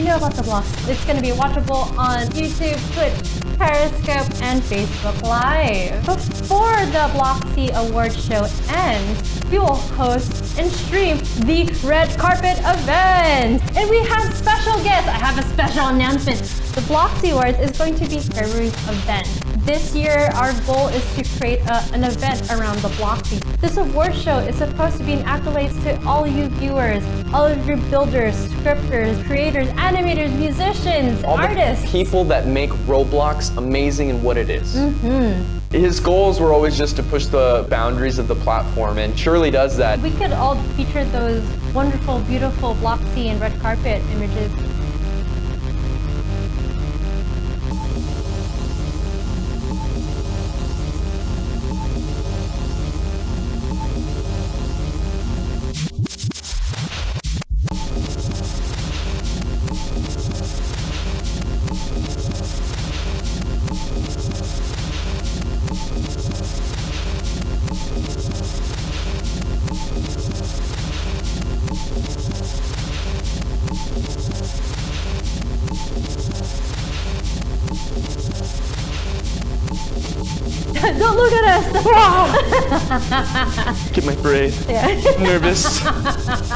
you know about the blogs. It's going to be watchable on YouTube, Twitch, Periscope, and Facebook Live. Before the Bloxy Award Show ends, we will host and stream the Red Carpet event. And we have special guests. I have a special announcement. The Bloxy Awards is going to be February's event. This year, our goal is to create a, an event around the Bloxy. This award show is supposed to be an accolades to all you viewers, all of your builders, scripters, creators, animators, musicians, all artists. the people that make Roblox amazing in what it is. Mm-hmm. His goals were always just to push the boundaries of the platform, and surely does that. We could all featured those wonderful, beautiful Bloxy and red carpet images. Don't look at us! Get my brain yeah. nervous.